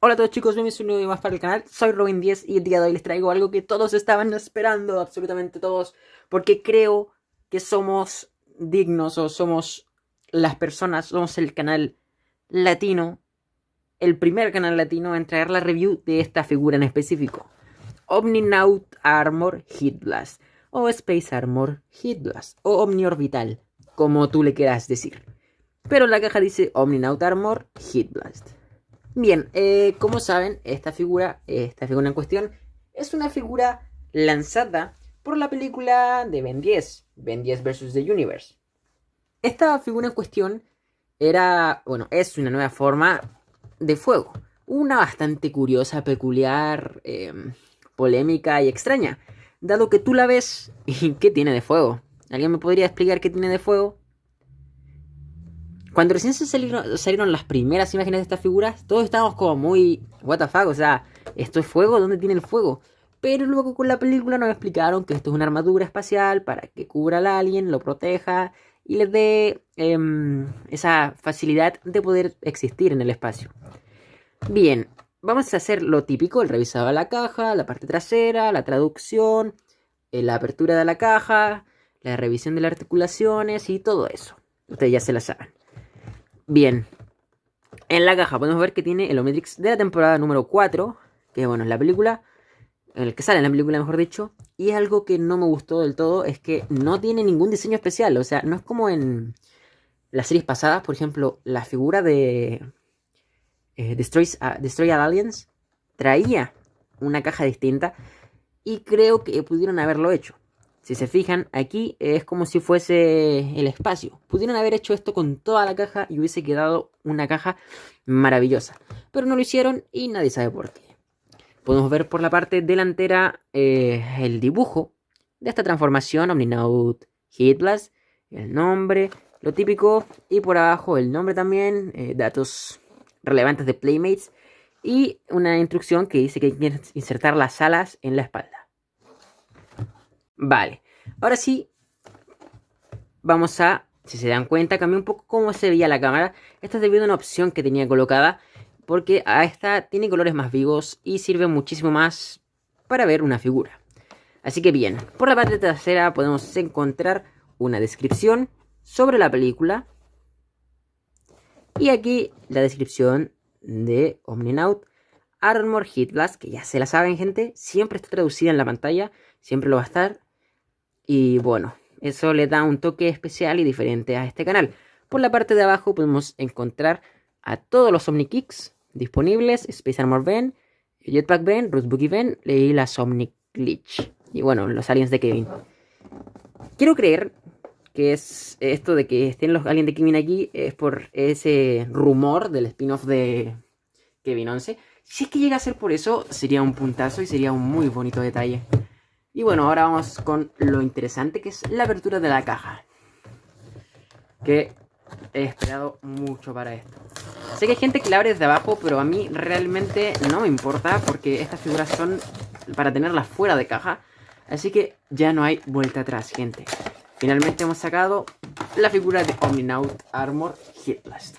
Hola a todos chicos, bienvenidos a un nuevo video más para el canal, soy Robin10 y el día de hoy les traigo algo que todos estaban esperando, absolutamente todos, porque creo que somos dignos o somos las personas, somos el canal latino, el primer canal latino en traer la review de esta figura en específico, Omninaut Armor Heat Blast, o Space Armor Heat Blast, o Omniorbital, como tú le quieras decir. Pero la caja dice Omninaut Armor Heat Blast. Bien, eh, como saben, esta figura, esta figura en cuestión, es una figura lanzada por la película de Ben 10, Ben 10 vs. The Universe. Esta figura en cuestión era, bueno, es una nueva forma de fuego. Una bastante curiosa, peculiar, em, polémica y extraña. Dado que tú la ves ¿qué tiene de fuego? ¿Alguien me podría explicar qué tiene de fuego? Cuando recién se salieron, las primeras imágenes de estas figuras, todos estábamos como muy, what the fuck, o sea, ¿esto es fuego? ¿Dónde tiene el fuego? Pero luego con la película nos explicaron que esto es una armadura espacial para que cubra al alien, lo proteja y les dé em, esa facilidad de poder existir en el espacio. Bien, vamos a hacer lo típico, el revisado de la caja, la parte trasera, la traducción, eh, la apertura de la caja, la revisión de las articulaciones y todo eso. Ustedes ya se la saben. Bien. En la caja podemos ver que tiene el Omnitrix de la temporada número 4. Que bueno, es la película. El que sale en la película, mejor dicho. Y algo que no me gustó del todo es que no tiene ningún diseño especial. O sea, no es como en las series pasadas. Por ejemplo, la figura de eh, Destroy, Destroy Aliens traía una caja distinta. Y creo que pudieron haberlo hecho. Si se fijan, aquí es como si fuese el espacio. Pudieron haber hecho esto con toda la caja y hubiese quedado una caja maravillosa. Pero no lo hicieron y nadie sabe por qué. Podemos ver por la parte delantera eh, el dibujo de esta transformación Omninaut Hitblast, el nombre, lo típico, y por abajo el nombre también, eh, datos relevantes de Playmates y una instrucción que dice que hay que insertar las alas en la espalda. Vale, ahora sí, vamos a, si se dan cuenta, cambié un poco cómo se veía la cámara. Esto es debido a una opción que tenía colocada, porque a esta tiene colores más vivos y sirve muchísimo más para ver una figura. Así que bien, por la parte trasera podemos encontrar una descripción sobre la película. Y aquí la descripción de Omninaut Armor Hit Blast, que ya se la saben gente, siempre está traducida en la pantalla, siempre lo va a estar. Y bueno, eso le da un toque especial y diferente a este canal. Por la parte de abajo podemos encontrar a todos los Omnikicks disponibles, Space Armor Ben, Jetpack Ben, Roots Boogie Ben y la Omni Glitch. Y bueno, los aliens de Kevin. Quiero creer que es esto de que estén los aliens de Kevin aquí es por ese rumor del spin-off de Kevin 11. Si es que llega a ser por eso, sería un puntazo y sería un muy bonito detalle. Y bueno, ahora vamos con lo interesante que es la apertura de la caja. Que he esperado mucho para esto. Sé que hay gente que la abre desde abajo, pero a mí realmente no me importa porque estas figuras son para tenerlas fuera de caja. Así que ya no hay vuelta atrás, gente. Finalmente hemos sacado la figura de Omninaut Armor Hitblast.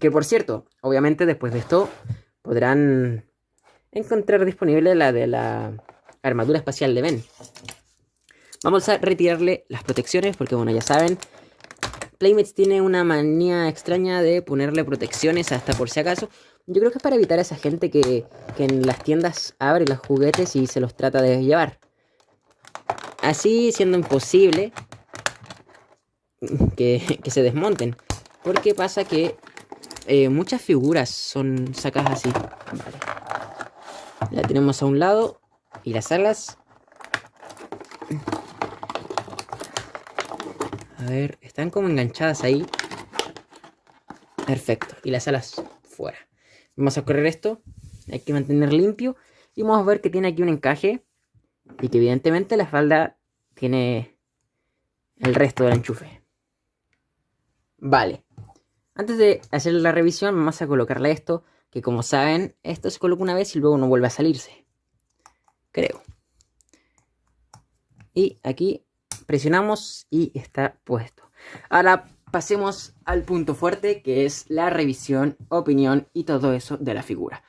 Que por cierto, obviamente después de esto podrán encontrar disponible la de la armadura espacial de Ben. Vamos a retirarle las protecciones porque, bueno, ya saben, Playmates tiene una manía extraña de ponerle protecciones hasta por si acaso. Yo creo que es para evitar a esa gente que, en las tiendas abre los juguetes y se los trata de llevar. Así siendo imposible que, se desmonten. Porque pasa que eh, muchas figuras son sacadas así. La tenemos a un lado. Y las alas. A ver, están como enganchadas ahí. Perfecto. Y las alas fuera. Vamos a correr esto. Hay que mantener limpio. Y vamos a ver que tiene aquí un encaje. Y que evidentemente la falda tiene el resto del enchufe. Vale. Antes de hacer la revisión, vamos a colocarle esto que como saben, esto se coloca una vez y luego no vuelve a salirse. Creo. Y aquí presionamos y está puesto. Ahora, pasemos al punto fuerte, que es la revisión, opinión y todo eso de la figura.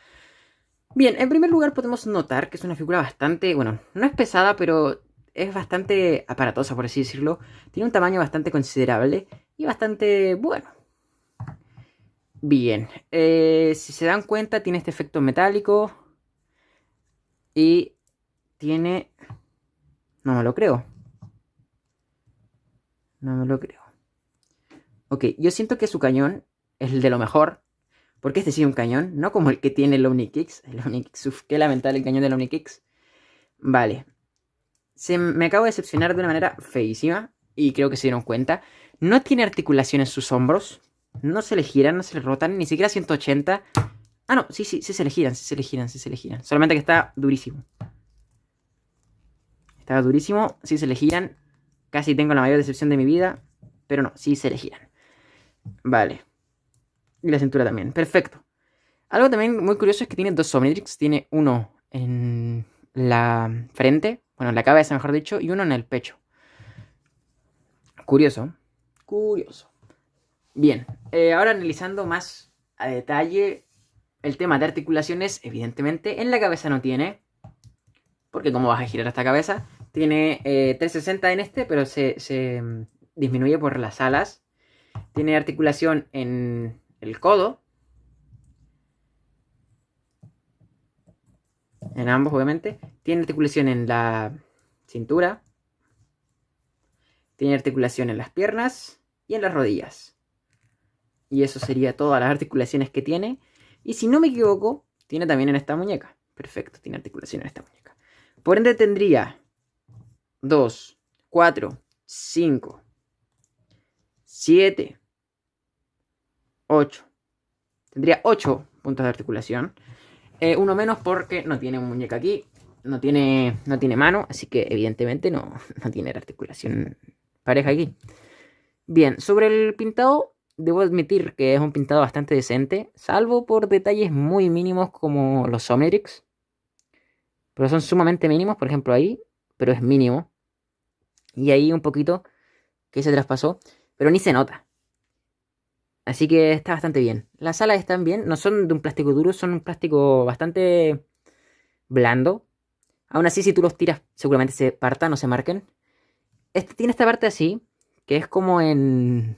Bien, en primer lugar podemos notar que es una figura bastante, bueno, no es pesada, pero es bastante aparatosa, por así decirlo. Tiene un tamaño bastante considerable y bastante bueno. Bien, eh, si se dan cuenta tiene este efecto metálico y tiene... No me lo creo. No me lo creo. Ok, yo siento que su cañón es el de lo mejor. Porque este sí es un cañón, no como el que tiene el Omnikicks. El Omnikicks, uf, qué lamentable el cañón del Omnikicks. Vale. Se me acabo de decepcionar de una manera feísima. Y creo que se dieron cuenta. No tiene articulación en sus hombros. No se le giran, no se le rotan. Ni siquiera 180. Ah, no, sí, sí, sí se le giran, sí se le giran, sí se le giran. Solamente que está durísimo. Está durísimo, sí se le giran. Casi tengo la mayor decepción de mi vida. Pero no, sí se le giran. Vale. Y la cintura también. Perfecto. Algo también muy curioso es que tiene dos Omnitrix. Tiene uno en la frente. Bueno, en la cabeza, mejor dicho. Y uno en el pecho. Curioso. Curioso. Bien. Eh, ahora analizando más a detalle el tema de articulaciones. Evidentemente, en la cabeza no tiene. Porque como vas a girar esta cabeza. Tiene 360 eh, en este, pero se, se mm, disminuye por las alas. Tiene articulación en el codo. En ambos, obviamente. Tiene articulación en la cintura. Tiene articulación en las piernas y en las rodillas. Y eso sería todas las articulaciones que tiene. Y si no me equivoco, tiene también en esta muñeca. Perfecto, tiene articulación en esta muñeca. Por ende tendría 2, 4, 5, 7, 8. Tendría 8 puntos de articulación. Eh, uno menos porque no tiene muñeca aquí. No tiene, no tiene mano, así que evidentemente no, no tiene articulación pareja aquí. Bien, sobre el pintado, debo admitir que es un pintado bastante decente, salvo por detalles muy mínimos como los Omnitrix. Pero son sumamente mínimos, por ejemplo ahí, pero es mínimo. Y ahí un poquito que se traspasó, pero ni se nota. Así que está bastante bien. Las alas están bien, no son de un plástico duro, son un plástico bastante blando. Aún así, si tú los tiras, seguramente se partan o se marquen. Este tiene esta parte así, que es como en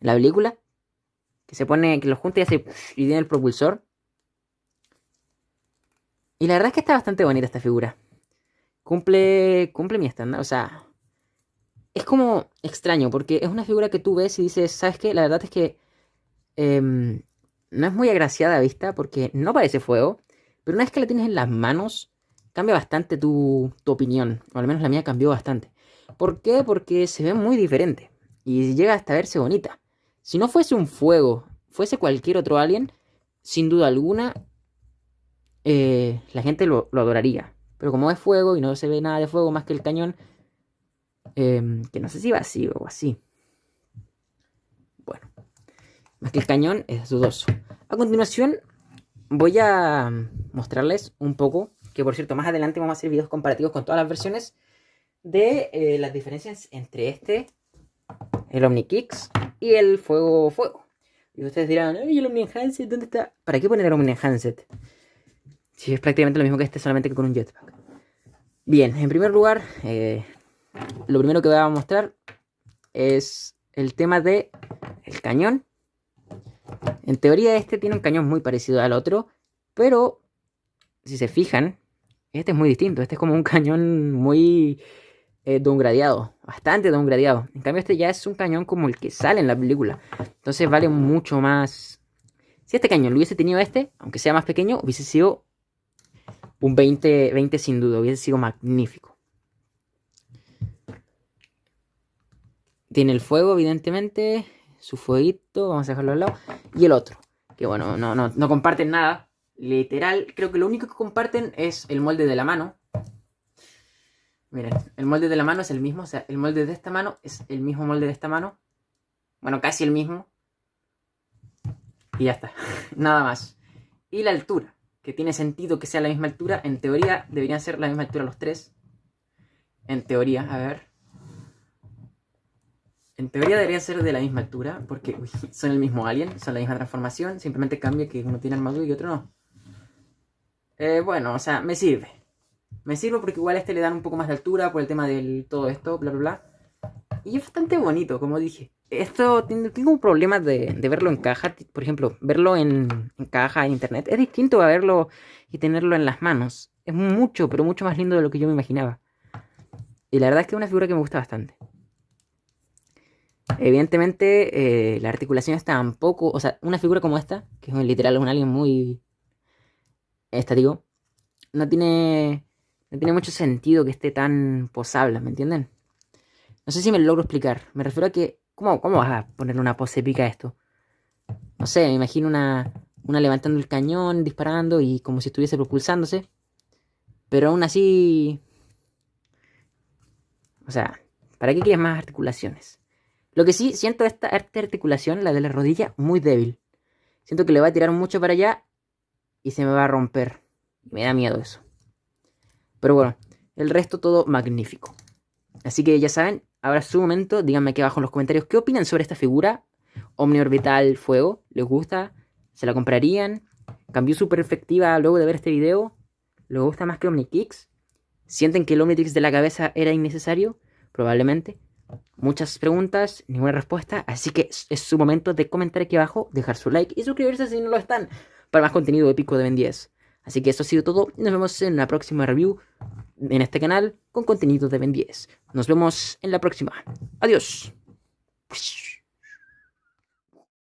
la película. Que se pone, que lo junta y hace y tiene el propulsor. Y la verdad es que está bastante bonita esta figura. Cumple, cumple mi estándar, o sea, es como extraño, porque es una figura que tú ves y dices, ¿sabes qué? La verdad es que em, no es muy agraciada a vista porque no parece fuego, pero una vez que la tienes en las manos, cambia bastante tu, tu opinión, o al menos la mía cambió bastante. ¿Por qué? Porque se ve muy diferente y llega hasta verse bonita. Si no fuese un fuego, fuese cualquier otro alien, sin duda alguna, eh, la gente lo, adoraría. Pero como es fuego y no se ve nada de fuego más que el cañón, Em, que no sé si va así o así. Bueno, más que el cañón es dudoso. A continuación voy a mostrarles un poco, que por cierto más adelante vamos a hacer videos comparativos con todas las versiones, de eh, las diferencias entre este, el Omnikicks y el Fuego Fuego. Y ustedes dirán, ¿y el Omni Enhanced dónde está? ¿Para qué poner el Omni Enhanced? Si es prácticamente lo mismo que este, solamente que con un jetpack. Bien, en primer lugar, eh, lo primero que voy a mostrar es el tema de el cañón. En teoría este tiene un cañón muy parecido al otro, pero si se fijan, este es muy distinto. Este es como un cañón muy eh, downgradeado, bastante downgradeado. En cambio este ya es un cañón como el que sale en la película. Entonces vale mucho más... Si este cañón lo hubiese tenido este, aunque sea más pequeño, hubiese sido un 20, 20 sin duda, hubiese sido magnífico. Tiene el fuego, evidentemente. Su fueguito, vamos a dejarlo al lado. Y el otro, que bueno, no, no, no comparten nada. Literal, creo que lo único que comparten es el molde de la mano. Miren, el molde de la mano es el mismo. O sea, el molde de esta mano es el mismo molde de esta mano. Bueno, casi el mismo. Y ya está. Nada más. Y la altura. Que tiene sentido que sea la misma altura. En teoría deberían ser la misma altura los tres. En teoría, a ver. En teoría deberían ser de la misma altura, porque son el mismo alien, son la misma transformación, simplemente cambia que uno tiene armadura y otro no. Eh, bueno, o sea, me sirve. Me sirve porque igual a este le dan un poco más de altura por el tema del todo esto, bla, bla, bla. Y es bastante bonito, como dije. Esto, tengo un problema de, verlo en caja, por ejemplo, verlo en, caja en internet. Es distinto a verlo y tenerlo en las manos. Es mucho, pero mucho más lindo de lo que yo me imaginaba. Y la verdad es que es una figura que me gusta bastante. Evidentemente, eh, la articulación está un poco. O sea, una figura como esta, que es literal un alien muy estático, no tiene. No tiene mucho sentido que esté tan posable, ¿me entienden? No sé si me lo logro explicar. Me refiero a que. ¿Cómo, cómo vas a poner una pose épica a esto? No sé, me imagino una, una levantando el cañón, disparando y como si estuviese propulsándose. Pero aún así. O sea, ¿para qué quieres más articulaciones? Lo que sí, siento esta, articulación, la de la rodilla, muy débil. Siento que le va a tirar mucho para allá y se me va a romper. Me da miedo eso. Pero bueno, el resto todo magnífico. Así que ya saben, ahora es su momento. Díganme aquí abajo en los comentarios qué opinan sobre esta figura. Omniorbital Fuego. ¿Les gusta? ¿Se la comprarían? ¿Cambió su perspectiva luego de ver este video? ¿Les gusta más que Omnikicks? ¿Sienten que el Omnitrix de la cabeza era innecesario? Probablemente. Muchas preguntas, ninguna respuesta, así que es su momento de comentar aquí abajo, dejar su like y suscribirse si no lo están para más contenido épico de Ben 10. Así que eso ha sido todo nos vemos en la próxima review en este canal con contenido de Ben 10. Nos vemos en la próxima. Adiós.